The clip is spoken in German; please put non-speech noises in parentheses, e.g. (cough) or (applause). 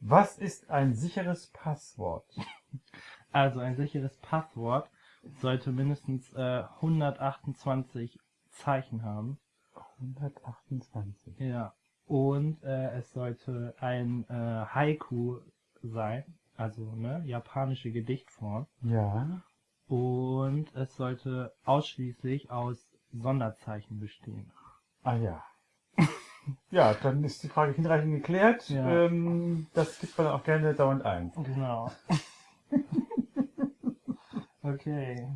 Was ist ein sicheres Passwort? (laughs) Also ein sicheres Passwort sollte mindestens äh, 128 Zeichen haben. 128. Ja. Und äh, es sollte ein äh, Haiku sein, also ne, japanische Gedichtform. Ja. Und es sollte ausschließlich aus Sonderzeichen bestehen. Ah ja. Ja, dann ist die Frage hinreichend geklärt. Ja. Ähm, das gibt man auch gerne dauernd ein. Genau. (laughs) okay.